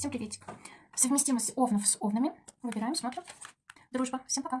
Всем приветик. Совместимость овнов с овнами. Выбираем, смотрим. Дружба. Всем пока.